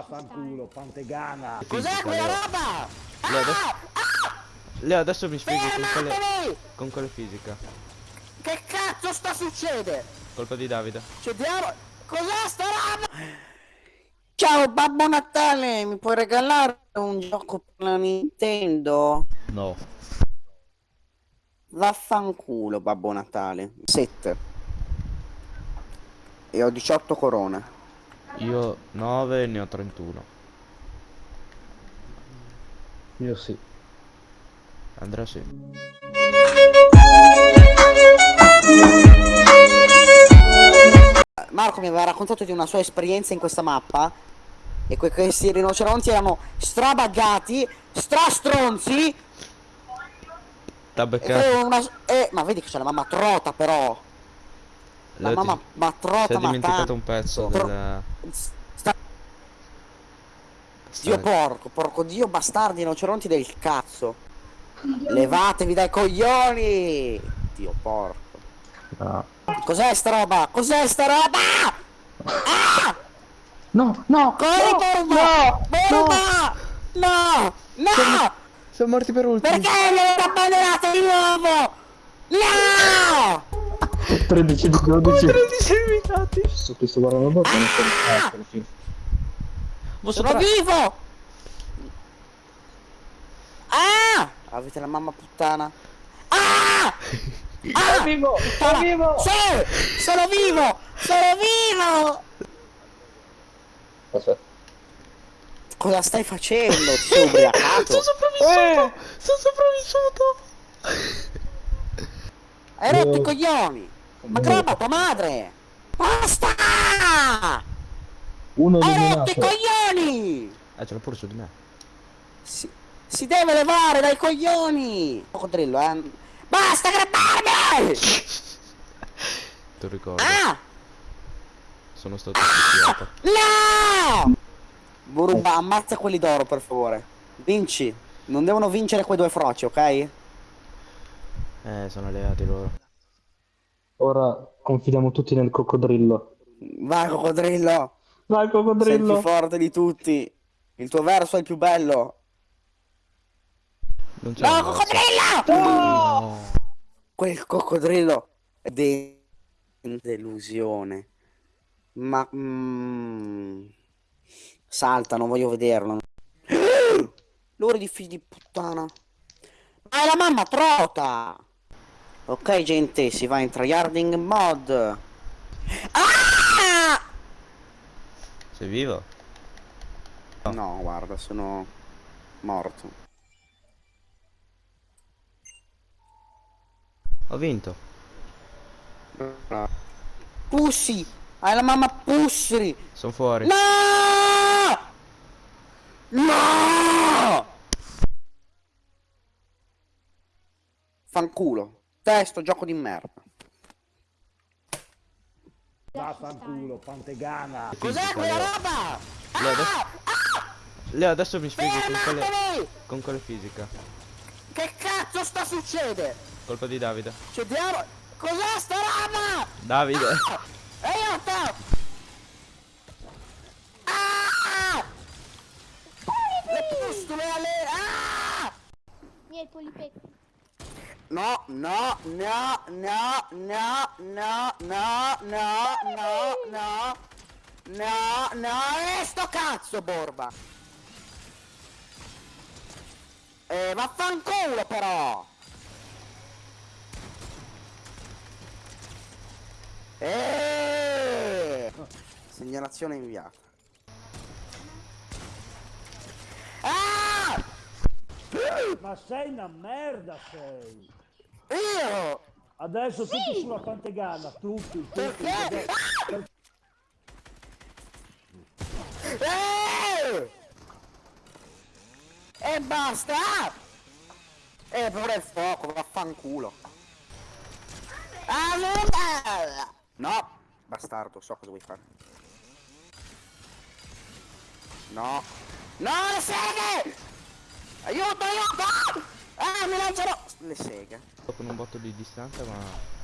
Vaffanculo, pantegana. Cos'è quella roba? Leo adesso, Ah! Leo, adesso mi spieghi con quale, con quale fisica. Che cazzo sta succedendo? Colpa di Davide. C'è diavolo! Cos'è sta roba? Ciao Babbo Natale, mi puoi regalare un gioco per la Nintendo? No. Vaffanculo Babbo Natale. 7. E ho 18 corone. Io 9 ne ho 31. Io sì. Andrea sì. Marco mi aveva raccontato di una sua esperienza in questa mappa e que- questi rinoceronti erano strabaggati, strastronzi T'ha e beccato. una... eh, ma vedi che c'è la mamma trota però la Leo, ti- mamma ma trota ma dimenticato un pezzo Tro- del... sta- Dio porco, porco dio bastardi rinoceronti del cazzo Levatevi dai coglioni Dio porco No. Cos'è sta roba? Cos'è sta roba? Ah! No, no! Corri Borba! Borba! No! No! Siamo morti per ultimi. Perché mi avete abbandonato di nuovo? No! 13 di 12. 13 eliminati. Su questo guarda la bocca non sto ah, fine. Ma Sono vivo! Ah! Avete la mamma puttana. Ah! Ah! vivo! Puttana! Sì! Sono vivo! Sono vivo! Aspetta. Cosa stai facendo? Ti sei ubriacato? Sono sopravvissuto! Sono sopravvissuto! Hai rotto i coglioni! Ma No. graba tua madre! Basta! Uno Hai rotto i coglioni! Eh, ce l'ho pure su di me. Si, si deve levare dai coglioni! Coccodrillo, eh! Basta grabbarmi! Ti ricordo. Ah! Sono stato picchiato. No! Burumba, ammazza quelli d'oro, per favore. Vinci. Non devono vincere quei due froci, ok? Eh, sono alleati loro. Ora confidiamo tutti nel coccodrillo. Vai, coccodrillo! Vai Sei il più coccodrillo! forte di tutti. Il tuo verso è il più bello. Non c'è No, coccodrillo! No. Quel coccodrillo è de- delusione. Ma... mm, salta, non voglio vederlo. Loro di figli di puttana. Ma è la mamma trota! Ok, gente, si va in tryharding mod. Ah! Sei vivo? No, guarda, sono morto. Ho vinto. Pussy! Hai la mamma Pussy! Sono fuori. No! No! Fanculo. Testo, gioco di merda. Vaffanculo, pantegana. Cos'è quella roba? Leo adesso, Leo, adesso mi spieghi con quale, con quale fisica. Che cazzo sta succedendo? Colpa di Davide. C'è diavolo! Cos'è sta roba? Davide. Aiuto! Ah! Le pustule alle... Ah! Miei polipecchi. No, no, no, no, no, no, no, no, no, no, no, no, e sto cazzo, Borba! Eh, vaffanculo però! Eh! Segnalazione inviata. Ah! Ma sei una merda sei. Io! Adesso tutti sulla pantegana, tutti, tutti. Perché? perché- Eh! E basta! E pure il fuoco, vaffanculo. Ah, no! No! Bastardo, so cosa vuoi fare. No! No, le seghe! Aiuto, aiuto! Ah, mi lanciano! Le seghe. Con un botto di distanza, ma